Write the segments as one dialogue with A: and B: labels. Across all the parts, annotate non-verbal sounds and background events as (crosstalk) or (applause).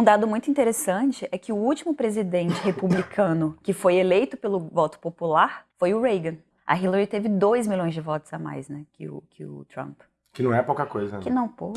A: Um dado muito interessante é que o último presidente republicano que foi eleito pelo voto popular foi o Reagan. A Hillary teve 2 milhões de votos a mais, né, que o, que o Trump.
B: Que não é pouca coisa, né?
A: Que não, pô.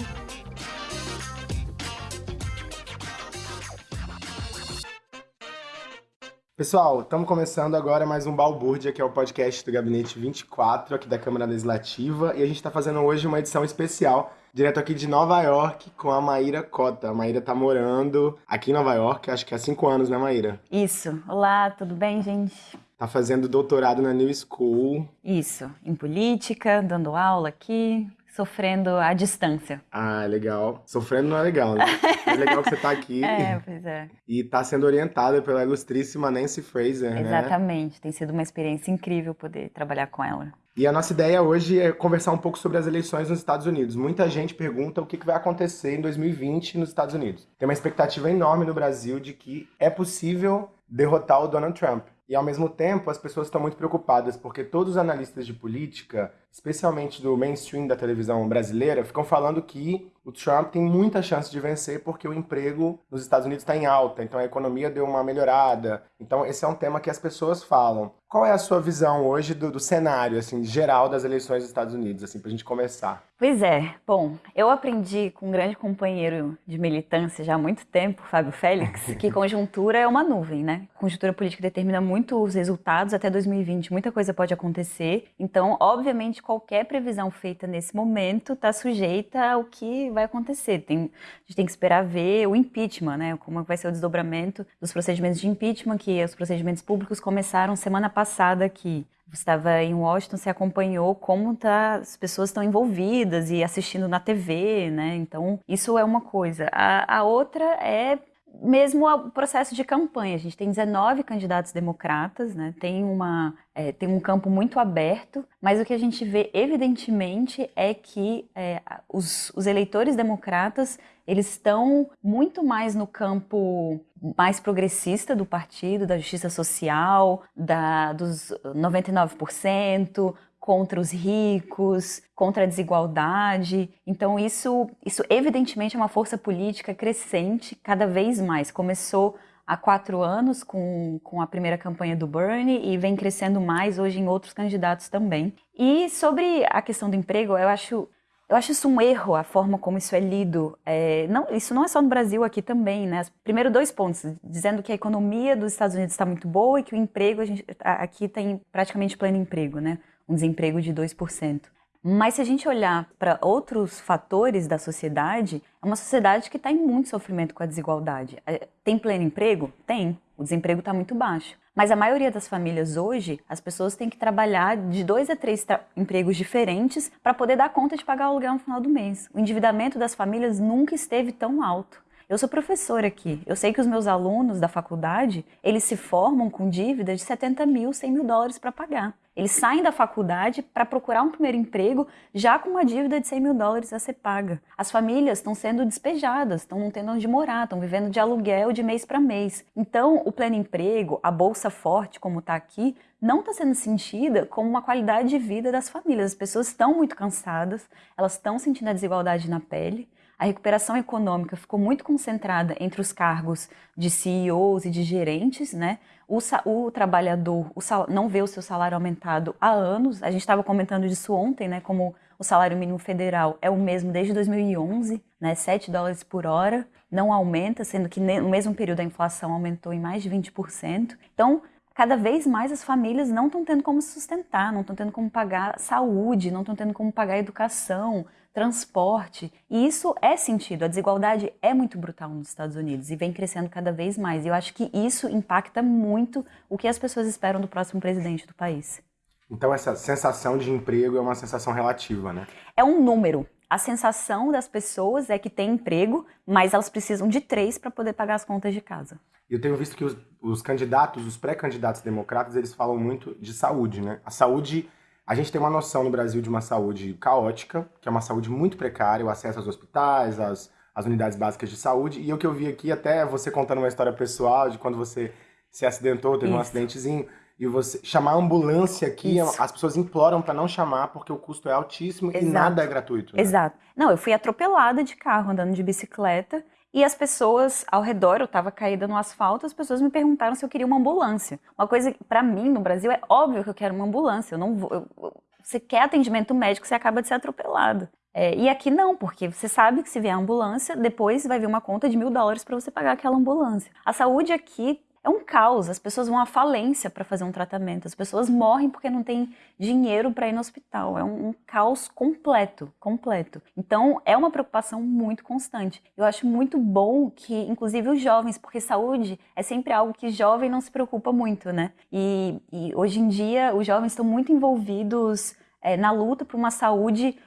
B: Pessoal, estamos começando agora mais um Balbúrdia, que é o podcast do Gabinete 24, aqui da Câmara Legislativa, e a gente está fazendo hoje uma edição especial, direto aqui de Nova York, com a Maíra Cota. A Maíra está morando aqui em Nova York, acho que há cinco anos, né, Maíra?
A: Isso. Olá, tudo bem, gente?
B: Tá fazendo doutorado na New School.
A: Isso, em política, dando aula aqui, sofrendo à distância.
B: Ah, legal. Sofrendo não é legal, né? (laughs) É legal que você tá aqui.
A: É, pois é.
B: E tá sendo orientada pela ilustríssima Nancy Fraser, né?
A: Exatamente. Tem sido uma experiência incrível poder trabalhar com ela.
B: E a nossa ideia hoje é conversar um pouco sobre as eleições nos Estados Unidos. Muita gente pergunta o que vai acontecer em 2020 nos Estados Unidos. Tem uma expectativa enorme no Brasil de que é possível derrotar o Donald Trump. E ao mesmo tempo, as pessoas estão muito preocupadas porque todos os analistas de política, especialmente do mainstream da televisão brasileira, ficam falando que o Trump tem muita chance de vencer porque o emprego nos Estados Unidos está em alta, então a economia deu uma melhorada. Então esse é um tema que as pessoas falam. Qual é a sua visão hoje do, do cenário assim geral das eleições dos Estados Unidos, assim, para a gente começar?
A: Pois é. Bom, eu aprendi com um grande companheiro de militância já há muito tempo, Fábio Félix, (laughs) que conjuntura é uma nuvem, né? Conjuntura política determina muito os resultados até 2020, muita coisa pode acontecer. Então, obviamente, qualquer previsão feita nesse momento está sujeita ao que vai acontecer. Tem, a gente tem que esperar ver o impeachment, né? Como vai ser o desdobramento dos procedimentos de impeachment, que os procedimentos públicos começaram semana passada aqui. Você estava em Washington, você acompanhou como tá, as pessoas estão envolvidas e assistindo na TV, né? Então, isso é uma coisa. A, a outra é mesmo o processo de campanha. A gente tem 19 candidatos democratas, né? tem, uma, é, tem um campo muito aberto, mas o que a gente vê evidentemente é que é, os, os eleitores democratas eles estão muito mais no campo mais progressista do partido, da justiça social, da, dos 99%, contra os ricos, contra a desigualdade. Então isso, isso evidentemente é uma força política crescente cada vez mais. Começou há quatro anos com, com a primeira campanha do Bernie e vem crescendo mais hoje em outros candidatos também. E sobre a questão do emprego, eu acho eu acho isso um erro, a forma como isso é lido. É, não, isso não é só no Brasil, aqui também, né? Primeiro, dois pontos, dizendo que a economia dos Estados Unidos está muito boa e que o emprego, a gente, aqui tem praticamente pleno emprego, né? Um desemprego de 2%. Mas se a gente olhar para outros fatores da sociedade, é uma sociedade que está em muito sofrimento com a desigualdade. É, tem pleno emprego? Tem. O desemprego está muito baixo. Mas a maioria das famílias hoje, as pessoas têm que trabalhar de dois a três empregos diferentes para poder dar conta de pagar o aluguel no final do mês. O endividamento das famílias nunca esteve tão alto. Eu sou professora aqui. Eu sei que os meus alunos da faculdade, eles se formam com dívida de 70 mil, 100 mil dólares para pagar. Eles saem da faculdade para procurar um primeiro emprego já com uma dívida de 100 mil dólares a ser paga. As famílias estão sendo despejadas, estão não tendo onde morar, estão vivendo de aluguel de mês para mês. Então, o pleno emprego, a bolsa forte, como está aqui, não está sendo sentida como uma qualidade de vida das famílias. As pessoas estão muito cansadas, elas estão sentindo a desigualdade na pele a recuperação econômica ficou muito concentrada entre os cargos de CEOs e de gerentes, né? O, o trabalhador o não vê o seu salário aumentado há anos. A gente estava comentando disso ontem, né? Como o salário mínimo federal é o mesmo desde 2011, né? 7 dólares por hora. Não aumenta, sendo que no mesmo período a inflação aumentou em mais de 20%. Então, cada vez mais as famílias não estão tendo como se sustentar, não estão tendo como pagar saúde, não estão tendo como pagar educação, transporte. E isso é sentido. A desigualdade é muito brutal nos Estados Unidos e vem crescendo cada vez mais. E eu acho que isso impacta muito o que as pessoas esperam do próximo presidente do país.
B: Então essa sensação de emprego é uma sensação relativa, né?
A: É um número. A sensação das pessoas é que tem emprego, mas elas precisam de três para poder pagar as contas de casa.
B: Eu tenho visto que os, os candidatos, os pré-candidatos democratas, eles falam muito de saúde, né? A saúde a gente tem uma noção no Brasil de uma saúde caótica, que é uma saúde muito precária, o acesso aos hospitais, às, às unidades básicas de saúde. E o que eu vi aqui, até você contando uma história pessoal de quando você se acidentou, teve Isso. um acidentezinho, e você chamar a ambulância aqui, Isso. as pessoas imploram para não chamar porque o custo é altíssimo Exato. e nada é gratuito.
A: Né? Exato. Não, eu fui atropelada de carro andando de bicicleta E as pessoas ao redor, eu estava caída no asfalto, as pessoas me perguntaram se eu queria uma ambulância. Uma coisa, para mim, no Brasil, é óbvio que eu quero uma ambulância. Eu não vou, eu, você quer atendimento médico, você acaba de ser atropelado. É, e aqui não, porque você sabe que se vier a ambulância, depois vai vir uma conta de mil dólares para você pagar aquela ambulância. A saúde aqui é um caos. As pessoas vão à falência para fazer um tratamento. As pessoas morrem porque não tem dinheiro para ir no hospital. É um, um, caos completo, completo. Então, é uma preocupação muito constante. Eu acho muito bom que, inclusive, os jovens, porque saúde é sempre algo que jovem não se preocupa muito, né? E, e hoje em dia, os jovens estão muito envolvidos é, na luta por uma saúde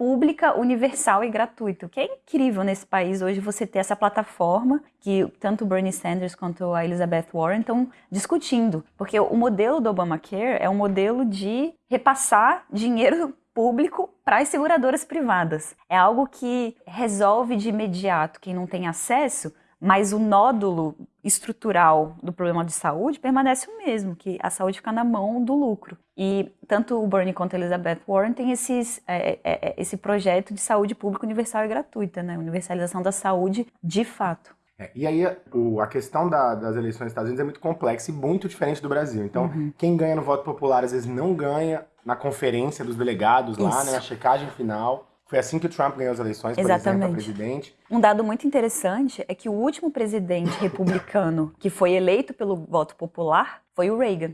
A: pública, universal e gratuita. O que é incrível nesse país hoje você ter essa plataforma que tanto Bernie Sanders quanto a Elizabeth Warren estão discutindo. Porque o modelo do Obamacare é um modelo de repassar dinheiro público para as seguradoras privadas. É algo que resolve de imediato quem não tem acesso, mas o nódulo estrutural do problema de saúde permanece o mesmo, que a saúde fica na mão do lucro. E tanto o Bernie quanto a Elizabeth Warren têm esses, é, é, é, esse projeto de saúde pública universal e gratuita, né? universalização da saúde de fato.
B: É, e aí o, a questão da, das eleições nos Estados Unidos é muito complexa e muito diferente do Brasil. Então, uhum. quem ganha no voto popular às vezes não ganha na conferência dos delegados lá, né, na checagem final. Foi assim que o Trump ganhou as eleições, por Exatamente. exemplo, presidente.
A: Um dado muito interessante é que o último presidente (laughs) republicano que foi eleito pelo voto popular foi o Reagan.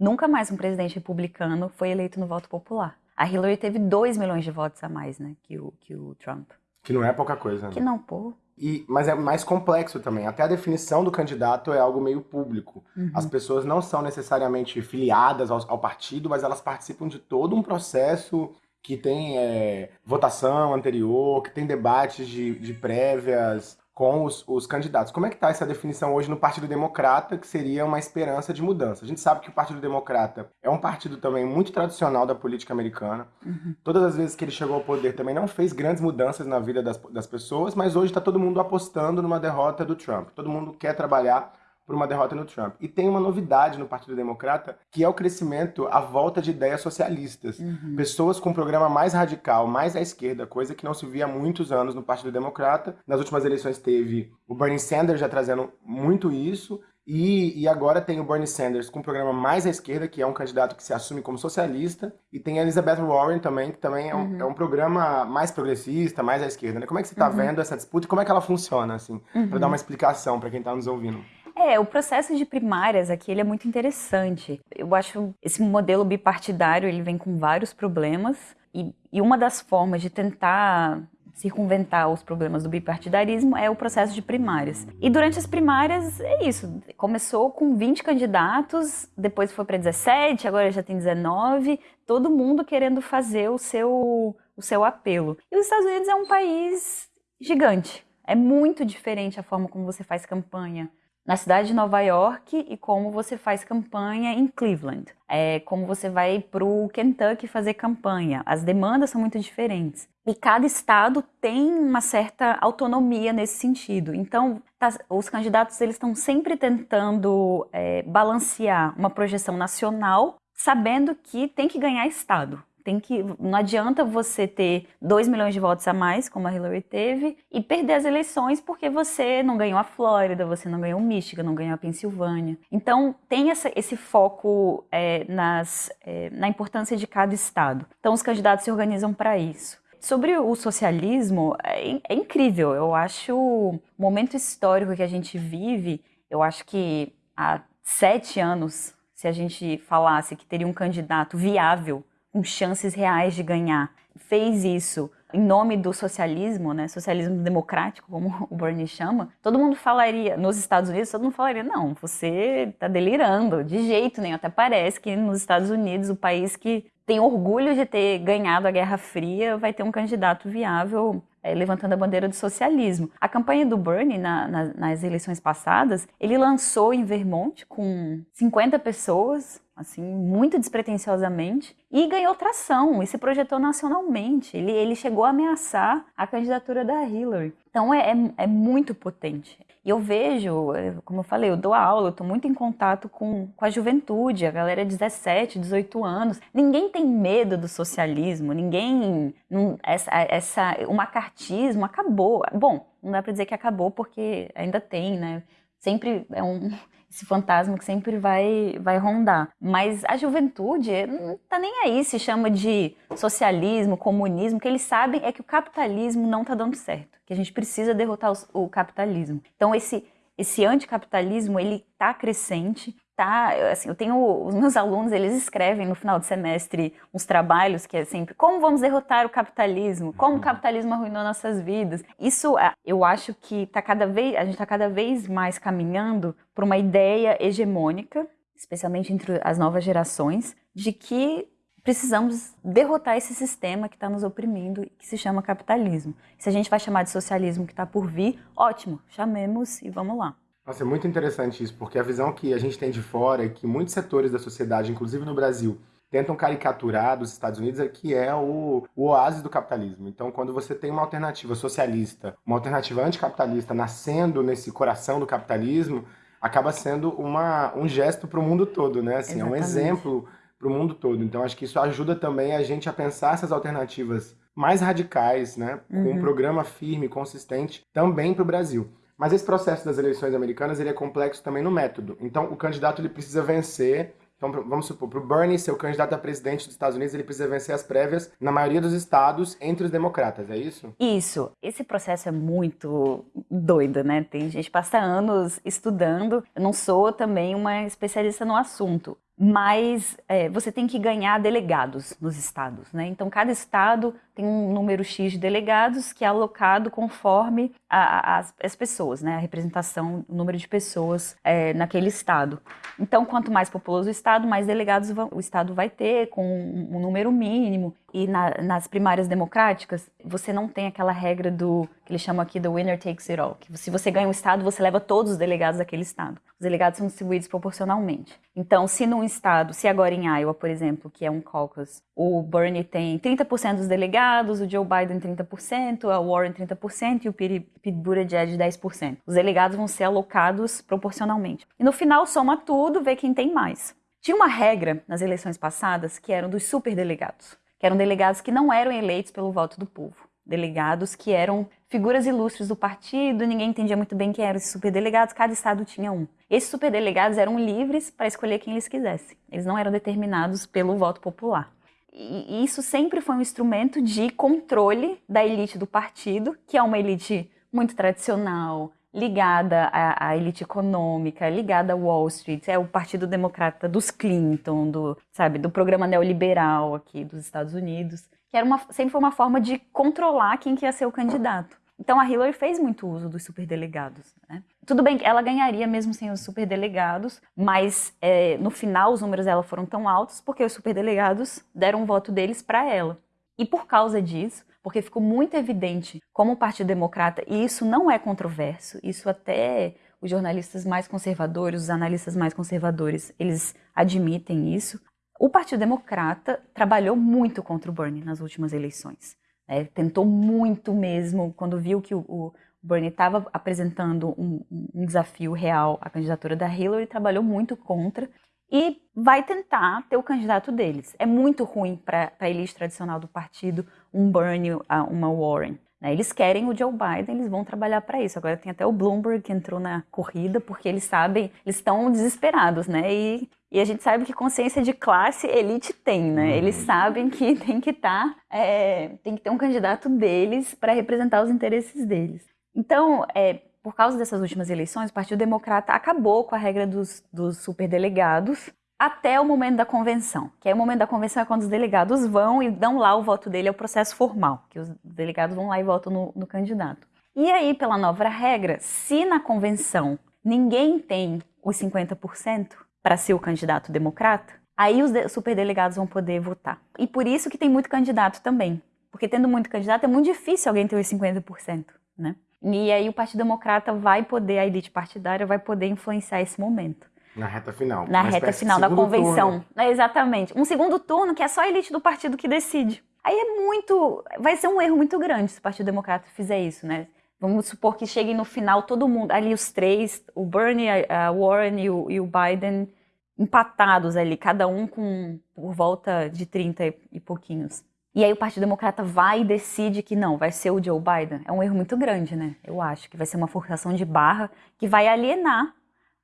A: Nunca mais um presidente republicano foi eleito no voto popular. A Hillary teve 2 milhões de votos a mais, né, que o, que o Trump.
B: Que não é pouca coisa, né?
A: Que não, pô.
B: E, mas é mais complexo também. Até a definição do candidato é algo meio público. Uhum. As pessoas não são necessariamente filiadas ao, ao, partido, mas elas participam de todo um processo que tem é, votação anterior, que tem debates de, de prévias com os, os, candidatos. Como é que está essa definição hoje no Partido Democrata, que seria uma esperança de mudança? A gente sabe que o Partido Democrata é um partido também muito tradicional da política americana. Uhum. Todas as vezes que ele chegou ao poder também não fez grandes mudanças na vida das, das pessoas, mas hoje está todo mundo apostando numa derrota do Trump. Todo mundo quer trabalhar por uma derrota no Trump. E tem uma novidade no Partido Democrata, que é o crescimento à volta de ideias socialistas. Uhum. Pessoas com um programa mais radical, mais à esquerda, coisa que não se via há muitos anos no Partido Democrata. Nas últimas eleições teve o Bernie Sanders já trazendo muito isso, e, e, agora tem o Bernie Sanders com um programa mais à esquerda, que é um candidato que se assume como socialista. E tem a Elizabeth Warren também, que também é um, uhum. é um programa mais progressista, mais à esquerda. Né? Como é que você está uhum. vendo essa disputa e como é que ela funciona, assim? Uhum. Para dar uma explicação para quem está nos ouvindo.
A: É, o processo de primárias aqui ele é muito interessante. Eu acho esse modelo bipartidário ele vem com vários problemas e, e uma das formas de tentar circunventar os problemas do bipartidarismo é o processo de primárias. E durante as primárias é isso, começou com 20 candidatos, depois foi para 17, agora já tem 19, todo mundo querendo fazer o seu, o seu apelo. E os Estados Unidos é um país gigante, é muito diferente a forma como você faz campanha na cidade de Nova York e como você faz campanha em Cleveland. É, como você vai para o Kentucky fazer campanha. As demandas são muito diferentes. E cada estado tem uma certa autonomia nesse sentido. Então, tá, os candidatos eles estão sempre tentando é, balancear uma projeção nacional, sabendo que tem que ganhar estado tem que. Não adianta você ter 2 milhões de votos a mais, como a Hillary teve, e perder as eleições porque você não ganhou a Flórida, você não ganhou o Michigan, não ganhou a Pensilvânia. Então, tem essa, esse foco é, nas, é, na importância de cada estado. Então, os candidatos se organizam para isso. Sobre o socialismo, é, é incrível. Eu acho o momento histórico que a gente vive, eu acho que há sete anos, se a gente falasse que teria um candidato viável com chances reais de ganhar, fez isso em nome do socialismo, né, socialismo democrático, como (laughs) o Bernie chama, todo mundo falaria, nos Estados Unidos, todo mundo falaria, não, você está delirando, de jeito nenhum. Até parece que nos Estados Unidos, o país que tem orgulho de ter ganhado a Guerra Fria, vai ter um candidato viável é, levantando a bandeira do socialismo. A campanha do Bernie na, na, nas eleições passadas, ele lançou em Vermont com 50 pessoas, assim, muito despretensiosamente, e ganhou tração, e se projetou nacionalmente. Ele, ele chegou a ameaçar a candidatura da Hillary. Então é, é, é muito potente. E eu vejo, como eu falei, eu dou aula, eu estou muito em contato com, com a juventude, a galera de 17, 18 anos. Ninguém tem medo do socialismo, ninguém. essa, essa, o macartismo acabou. Bom, não dá para dizer que acabou porque ainda tem, né? Sempre é um (laughs) esse fantasma que sempre vai, vai rondar. Mas a juventude não tá nem aí se chama de socialismo, comunismo, o que eles sabem é que o capitalismo não tá dando certo, que a gente precisa derrotar o capitalismo. Então esse esse anticapitalismo ele tá crescente tá, assim, eu tenho os meus alunos, eles escrevem no final do semestre uns trabalhos que é sempre como vamos derrotar o capitalismo, como o uhum. capitalismo arruinou nossas vidas. Isso, eu acho que tá cada vez, a gente está cada vez mais caminhando para uma ideia hegemônica, especialmente entre as novas gerações, de que precisamos derrotar esse sistema que está nos oprimindo e que se chama capitalismo. Se a gente vai chamar de socialismo que está por vir, ótimo, chamemos e vamos lá.
B: Nossa, é muito interessante isso, porque a visão que a gente tem de fora é que muitos setores da sociedade, inclusive no Brasil, tentam caricaturar dos Estados Unidos é que é o, o oásis do capitalismo. Então, quando você tem uma alternativa socialista, uma alternativa anticapitalista nascendo nesse coração do capitalismo, acaba sendo uma, um gesto para o mundo todo, né? Assim, é um exemplo para o mundo todo. Então, acho que isso ajuda também a gente a pensar essas alternativas mais radicais, né? Com um uhum. programa firme, consistente, também para o Brasil. Mas esse processo das eleições americanas ele é complexo também no método. Então, o candidato ele precisa vencer. Então, vamos supor, para o Bernie ser o candidato a presidente dos Estados Unidos, ele precisa vencer as prévias na maioria dos estados entre os democratas, é isso?
A: Isso. Esse processo é muito doido, né? Tem gente passa anos estudando. Eu não sou também uma especialista no assunto, mas é, você tem que ganhar delegados nos estados, né? Então, cada estado tem um número X de delegados que é alocado conforme a, a, as, as, pessoas, né? A representação, o número de pessoas é, naquele estado. Então, quanto mais populoso o estado, mais delegados o estado vai ter, com um número mínimo. E na, nas primárias democráticas, você não tem aquela regra do que eles chamam aqui do winner takes it all, que se você ganha um estado, você leva todos os delegados daquele estado. Os delegados são distribuídos proporcionalmente. Então, se num estado, se agora em Iowa, por exemplo, que é um caucus, o Bernie tem 30% dos delegados, o Joe Biden 30%, a Warren 30% e o Pete Buttigieg 10%. Os delegados vão ser alocados proporcionalmente. E no final, soma tudo, vê quem tem mais. Tinha uma regra nas eleições passadas que eram dos superdelegados que eram delegados que não eram eleitos pelo voto do povo. Delegados que eram figuras ilustres do partido, ninguém entendia muito bem quem eram esses superdelegados, cada estado tinha um. Esses superdelegados eram livres para escolher quem eles quisessem. Eles não eram determinados pelo voto popular. E isso sempre foi um instrumento de controle da elite do partido, que é uma elite muito tradicional, ligada à, à, elite econômica, ligada a Wall Street, é o Partido Democrata dos Clinton, do, sabe, do programa neoliberal aqui dos Estados Unidos, que era uma, sempre foi uma forma de controlar quem que ia ser o candidato. Então a Hillary fez muito uso dos superdelegados. Né? Tudo bem ela ganharia mesmo sem os superdelegados, mas é, no final os números dela foram tão altos porque os superdelegados deram o voto deles para ela. E por causa disso, porque ficou muito evidente como o Partido Democrata, e isso não é controverso, isso até os jornalistas mais conservadores, os analistas mais conservadores, eles admitem isso. O Partido Democrata trabalhou muito contra o Bernie nas últimas eleições. Né? Tentou muito mesmo, quando viu que o, o Bernie estava apresentando um, um, desafio real à candidatura da Hillary, trabalhou muito contra e vai tentar ter o candidato deles. É muito ruim para a elite tradicional do partido um Bernie, uma Warren. Né? Eles querem o Joe Biden, eles vão trabalhar para isso. Agora tem até o Bloomberg que entrou na corrida porque eles sabem, eles estão desesperados, né? E, e a gente sabe que consciência de classe elite tem, né? Uhum. Eles sabem que (laughs) tem que estar, tá, é, tem que ter um candidato deles para representar os interesses deles. Então, é, por causa dessas últimas eleições, o Partido Democrata acabou com a regra dos, dos superdelegados até o momento da convenção. Que aí o momento da convenção é quando os delegados vão e dão lá o voto dele, é o processo formal, que os delegados vão lá e votam no, no candidato. E aí, pela nova regra, se na convenção ninguém tem os 50% para ser o candidato democrata, aí os superdelegados vão poder votar. E por isso que tem muito candidato também. Porque tendo muito candidato é muito difícil alguém ter os 50%, né? E aí o Partido Democrata vai poder, a elite partidária vai poder influenciar esse momento.
B: Na reta final.
A: Na reta final da convenção. É, exatamente. Um segundo turno que é só a elite do partido que decide. Aí é muito. Vai ser um erro muito grande se o Partido Democrata fizer isso, né? Vamos supor que cheguem no final todo mundo, ali os três, o Bernie, a Warren e o, e o Biden, empatados ali, cada um com por volta de 30 e pouquinhos. E aí o Partido Democrata vai e decide que não, vai ser o Joe Biden. É um erro muito grande, né? Eu acho que vai ser uma forçação de barra que vai alienar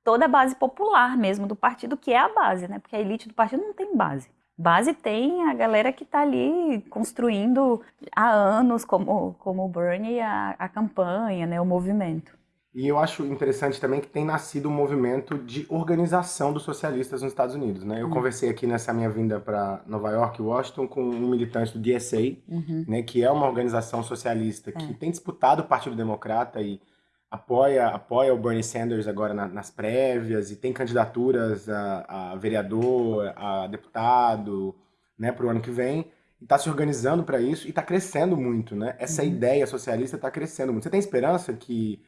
A: toda a base popular mesmo do partido, que é a base, né? Porque a elite do partido não tem base. Base tem a galera que está ali construindo há anos, como, como o Bernie, a, a campanha, né, o movimento.
B: E eu acho interessante também que tem nascido um movimento de organização dos socialistas nos Estados Unidos. Né? Eu uhum. conversei aqui nessa minha vinda para Nova York e Washington com um militante do DSA, uhum. né, que é uma organização socialista que é. tem disputado o Partido Democrata e apoia, apoia o Bernie Sanders agora na, nas prévias e tem candidaturas a, a vereador, a deputado, né, para o ano que vem. E está se organizando para isso e está crescendo muito, né? Essa uhum. ideia socialista está crescendo muito. Você tem esperança que,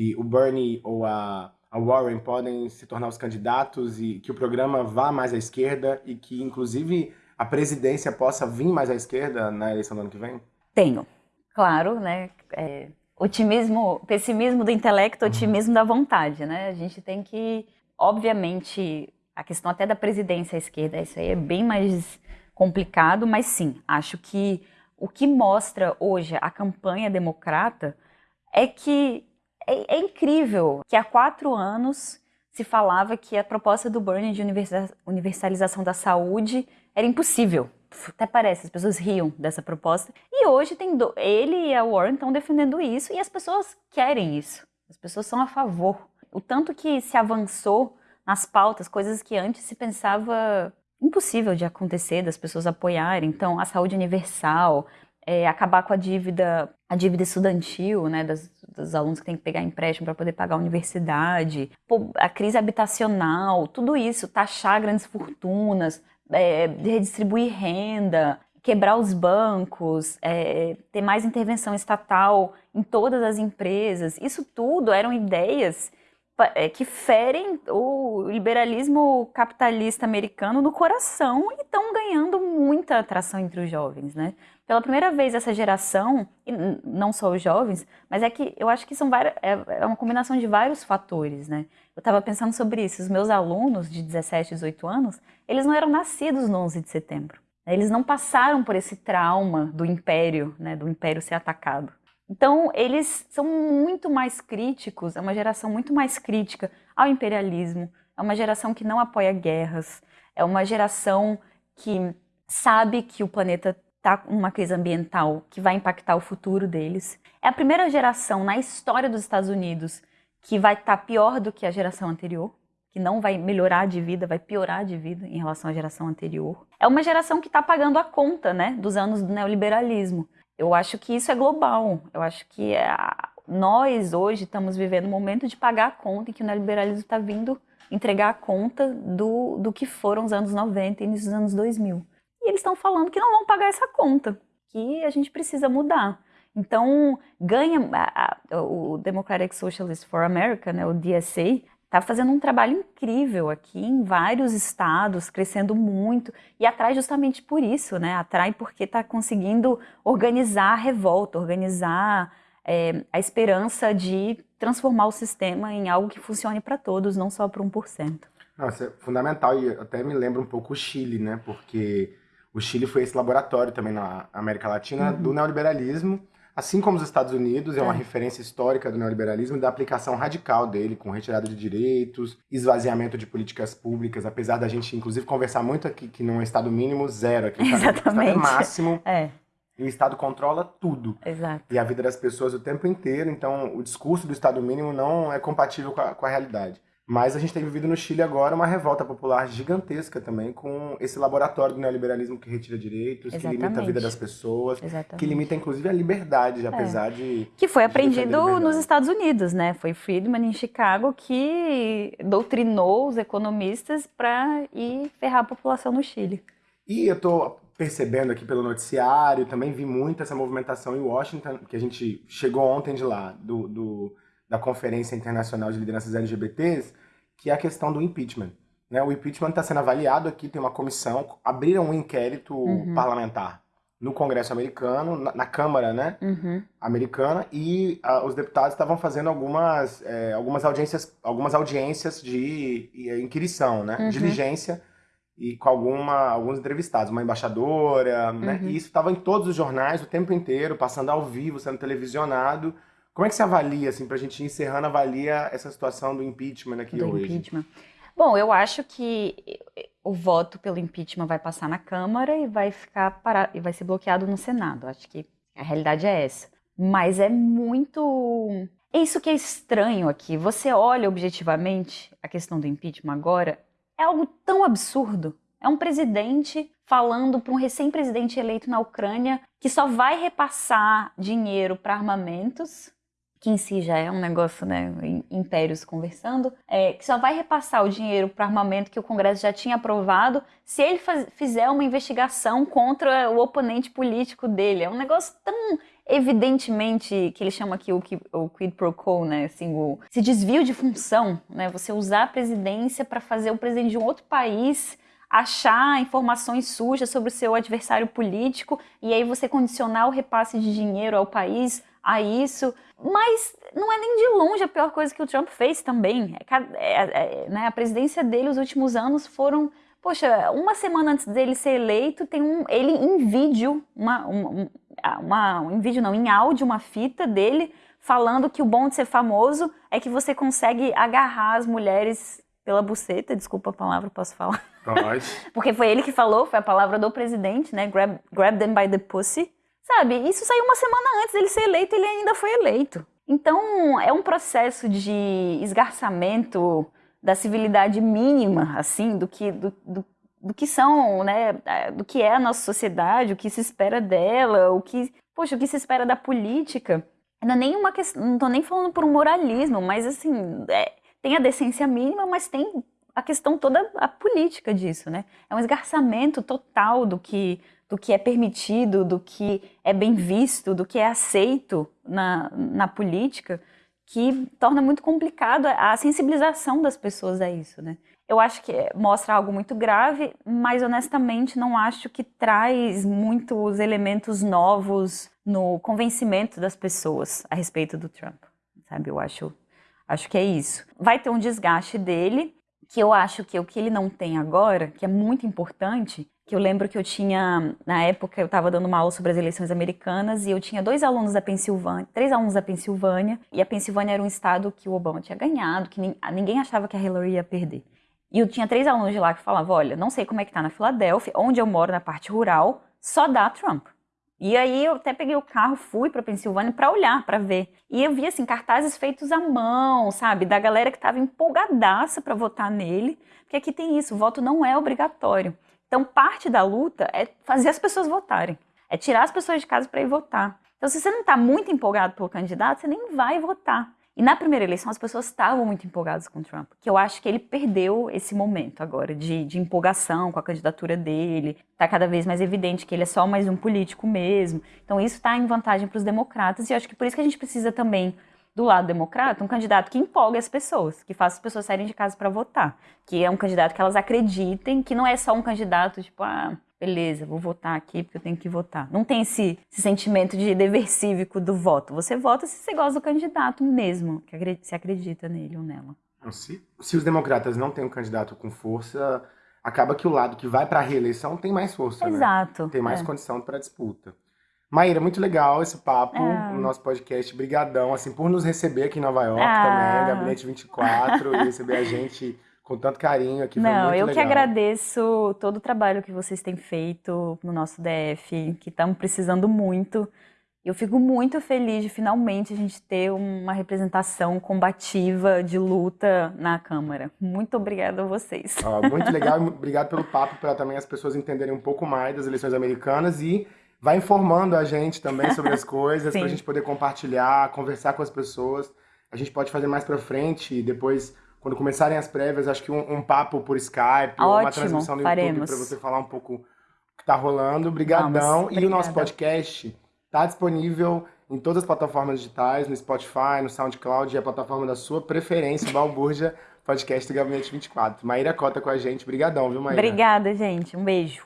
B: que o Bernie ou a, a Warren podem se tornar os candidatos e que o programa vá mais à esquerda e que, inclusive, a presidência possa vir mais à esquerda na eleição do ano que vem?
A: Tenho. Claro, né? É, otimismo, pessimismo do intelecto, uhum. otimismo da vontade, né? A gente tem que, obviamente, a questão até da presidência à esquerda, isso aí é bem mais complicado, mas sim, acho que o que mostra hoje a campanha democrata é que é, é incrível que há quatro anos se falava que a proposta do Bernie de universalização da saúde era impossível até parece, as pessoas riam dessa proposta. E hoje tem do, ele e a Warren estão defendendo isso e as pessoas querem isso. As pessoas são a favor. O tanto que se avançou nas pautas, coisas que antes se pensava impossível de acontecer, das pessoas apoiarem. Então, a saúde universal, é, acabar com a dívida, a dívida estudantil, né, das, dos alunos que têm que pegar empréstimo para poder pagar a universidade, a crise habitacional, tudo isso, taxar grandes fortunas, é, redistribuir renda, quebrar os bancos, é, ter mais intervenção estatal em todas as empresas. Isso tudo eram ideias que ferem o liberalismo capitalista americano no coração e estão ganhando muita atração entre os jovens, né? Pela primeira vez essa geração, e não só os jovens, mas é que eu acho que são várias, é, é uma combinação de vários fatores, né? Eu estava pensando sobre isso. Os meus alunos de 17, 18 anos, eles não eram nascidos no 11 de setembro. Eles não passaram por esse trauma do império, né, do império ser atacado. Então, eles são muito mais críticos, é uma geração muito mais crítica ao imperialismo, é uma geração que não apoia guerras, é uma geração que sabe que o planeta está com uma crise ambiental que vai impactar o futuro deles. É a primeira geração na história dos Estados Unidos que vai estar tá pior do que a geração anterior que não vai melhorar de vida, vai piorar de vida em relação à geração anterior. É uma geração que está pagando a conta né, dos anos do neoliberalismo. Eu acho que isso é global. Eu acho que é nós hoje estamos vivendo um momento de pagar a conta e que o neoliberalismo está vindo entregar a conta do, do que foram os anos 90 e início dos anos 2000. E eles estão falando que não vão pagar essa conta, que a gente precisa mudar. Então, ganha a, a, o Democratic Socialist for America, né, o DSA, está fazendo um trabalho incrível aqui em vários estados, crescendo muito e atrai justamente por isso, né? Atrai porque está conseguindo organizar a revolta, organizar é, a esperança de transformar o sistema em algo que funcione para todos, não só para 1%.
B: Nossa, é fundamental e até me lembra um pouco o Chile, né? Porque o Chile foi esse laboratório também na América Latina uhum. do neoliberalismo assim como os Estados Unidos, é uma é. referência histórica do neoliberalismo e da aplicação radical dele, com retirada de direitos, esvaziamento de políticas públicas, apesar da gente, inclusive, conversar muito aqui que num Estado mínimo, zero aqui.
A: Exatamente. Estado
B: é máximo.
A: É.
B: E o Estado controla tudo.
A: Exato.
B: E a vida das pessoas o tempo inteiro, então o discurso do Estado mínimo não é compatível com a, com a realidade. Mas a gente tem vivido no Chile agora uma revolta popular gigantesca também com esse laboratório do neoliberalismo que retira direitos, Exatamente. que limita a vida das pessoas, Exatamente. que limita inclusive a liberdade, apesar é. de...
A: Que foi aprendido nos Estados Unidos, né? Foi Friedman em Chicago que doutrinou os economistas para ir ferrar a população no Chile.
B: E eu tô percebendo aqui pelo noticiário, também vi muito essa movimentação em Washington, que a gente chegou ontem de lá, do, do da Conferência Internacional de Lideranças LGBTs, que é a questão do impeachment. Né? O impeachment está sendo avaliado aqui, tem uma comissão, abriram um inquérito uhum. parlamentar no Congresso americano, na, na Câmara né, uhum. americana, e uh, os deputados estavam fazendo algumas, é, algumas audiências, algumas audiências de, de inquirição, né, uhum. diligência, e com alguma, alguns entrevistados, uma embaixadora, né, uhum. e isso estava em todos os jornais o tempo inteiro, passando ao vivo, sendo televisionado. Como é que você avalia, assim, para a gente ir encerrando, avalia essa situação do impeachment aqui do hoje? Impeachment.
A: Bom, eu acho que o voto pelo impeachment vai passar na Câmara e vai ficar para... e vai ser bloqueado no Senado. Acho que a realidade é essa. Mas é muito. É isso que é estranho aqui. Você olha objetivamente a questão do impeachment agora, é algo tão absurdo. É um presidente falando para um recém-presidente eleito na Ucrânia que só vai repassar dinheiro para armamentos que em si já é um negócio, né, impérios conversando, é, que só vai repassar o dinheiro para armamento que o Congresso já tinha aprovado se ele faz, fizer uma investigação contra o oponente político dele. É um negócio tão evidentemente que ele chama aqui o, o quid pro quo, né, assim, o, esse desvio de função, né, você usar a presidência para fazer o presidente de um outro país achar informações sujas sobre o seu adversário político e aí você condicionar o repasse de dinheiro ao país a isso. Mas não é nem de longe a pior coisa que o Trump fez também. É, é, é, né, a presidência dele, os últimos anos foram. Poxa, uma semana antes dele ser eleito, tem um, ele em vídeo, uma, uma, uma, um, em vídeo não, em áudio, uma fita dele falando que o bom de ser famoso é que você consegue agarrar as mulheres pela buceta, desculpa a palavra, posso falar? (laughs) Porque foi ele que falou, foi a palavra do presidente, né? Grab, grab them by the pussy. Sabe, isso saiu uma semana antes dele ser eleito, ele ainda foi eleito. Então, é um processo de esgarçamento da civilidade mínima, assim, do que, do, do, do, que são, né, do que é a nossa sociedade, o que se espera dela, o que, poxa, o que se espera da política. Não é nem uma questão, não tô nem falando por um moralismo, mas assim, é, tem a decência mínima, mas tem a questão toda a política disso, né? É um esgarçamento total do que do que é permitido, do que é bem visto, do que é aceito na, na política, que torna muito complicado a sensibilização das pessoas a isso, né? Eu acho que mostra algo muito grave, mas honestamente não acho que traz muitos elementos novos no convencimento das pessoas a respeito do Trump, sabe? Eu acho, acho que é isso. Vai ter um desgaste dele, que eu acho que o que ele não tem agora, que é muito importante, que eu lembro que eu tinha, na época, eu estava dando uma aula sobre as eleições americanas e eu tinha dois alunos da Pensilvânia, três alunos da Pensilvânia, e a Pensilvânia era um estado que o Obama tinha ganhado, que ninguém achava que a Hillary ia perder. E eu tinha três alunos de lá que falavam, olha, não sei como é que tá na Filadélfia, onde eu moro, na parte rural, só dá Trump. E aí eu até peguei o carro, fui para Pensilvânia para olhar, para ver. E eu vi assim cartazes feitos à mão, sabe, da galera que estava empolgadaça para votar nele, porque aqui tem isso, o voto não é obrigatório. Então, parte da luta é fazer as pessoas votarem, é tirar as pessoas de casa para ir votar. Então, se você não está muito empolgado pelo candidato, você nem vai votar. E na primeira eleição as pessoas estavam muito empolgadas com o Trump, que eu acho que ele perdeu esse momento agora de, de empolgação com a candidatura dele. Está cada vez mais evidente que ele é só mais um político mesmo. Então isso está em vantagem para os democratas e eu acho que por isso que a gente precisa também do lado democrata, um candidato que empolgue as pessoas, que faça as pessoas saírem de casa para votar, que é um candidato que elas acreditem, que não é só um candidato tipo, ah, beleza, vou votar aqui porque eu tenho que votar. Não tem esse, esse sentimento de dever cívico do voto. Você vota se você gosta do candidato mesmo, que se acredita nele ou nela.
B: Se, se os democratas não têm um candidato com força, acaba que o lado que vai para a reeleição tem mais força,
A: né? Exato.
B: Né? Tem mais é. condição para disputa. Maíra, muito legal esse papo é. no nosso podcast. Brigadão, assim, por nos receber aqui em Nova York é. também, Gabinete 24, e receber a gente com tanto carinho aqui.
A: Não,
B: eu
A: legal. que agradeço todo o trabalho que vocês têm feito no nosso DF, que estamos precisando muito. Eu fico muito feliz de finalmente a gente ter uma representação combativa de luta na Câmara. Muito obrigada a vocês.
B: Ah, muito legal, obrigado pelo papo, para também as pessoas entenderem um pouco mais das eleições americanas e vai informando a gente também sobre as (laughs) coisas, para a gente poder compartilhar, conversar com as pessoas. A gente pode fazer mais para frente e depois, quando começarem as prévias, acho que um, um papo por Skype
A: Ótimo,
B: ou uma transmissão no
A: faremos.
B: YouTube para você falar um pouco o que está rolando. Obrigadão. e o nosso podcast Tá disponível em todas as plataformas digitais, no Spotify, no SoundCloud e a plataforma da sua preferência, Balburja, podcast do Gabinete 24. Maíra Cota com a gente. Obrigadão, viu, Maíra?
A: Obrigada, gente. Um beijo.